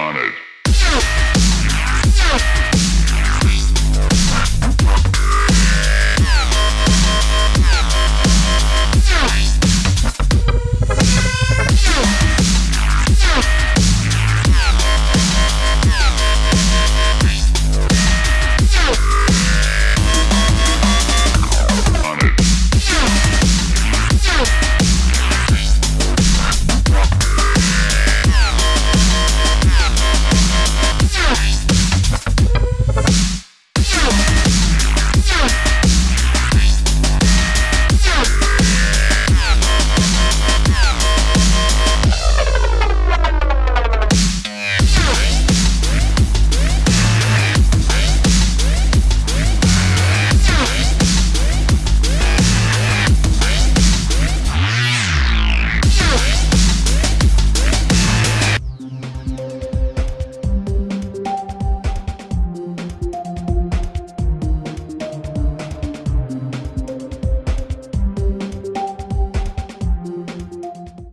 on it.